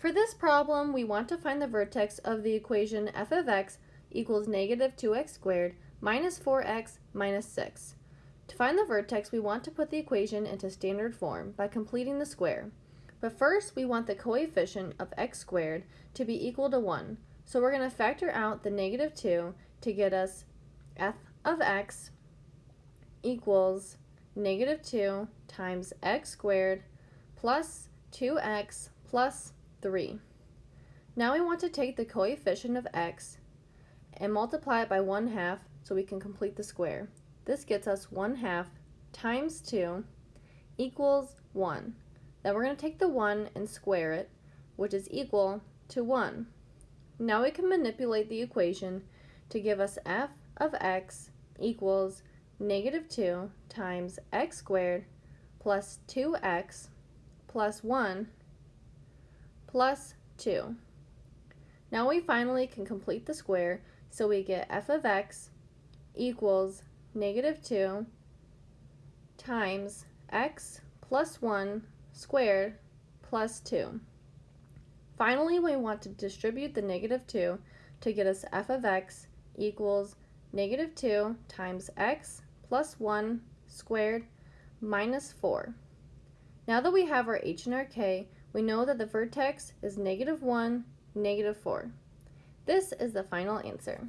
For this problem, we want to find the vertex of the equation f of x equals negative 2x squared minus 4x minus 6. To find the vertex, we want to put the equation into standard form by completing the square. But first, we want the coefficient of x squared to be equal to 1. So we're going to factor out the negative 2 to get us f of x equals negative 2 times x squared plus 2x plus 3. Now we want to take the coefficient of x and multiply it by 1 half so we can complete the square. This gets us 1 half times 2 equals 1. Then we're going to take the 1 and square it, which is equal to 1. Now we can manipulate the equation to give us f of x equals negative 2 times x squared plus 2x plus 1 plus 2. Now we finally can complete the square, so we get f of x equals negative 2 times x plus 1 squared plus 2. Finally, we want to distribute the negative 2 to get us f of x equals negative 2 times x plus 1 squared minus 4. Now that we have our h and our k, we know that the vertex is negative 1, negative 4. This is the final answer.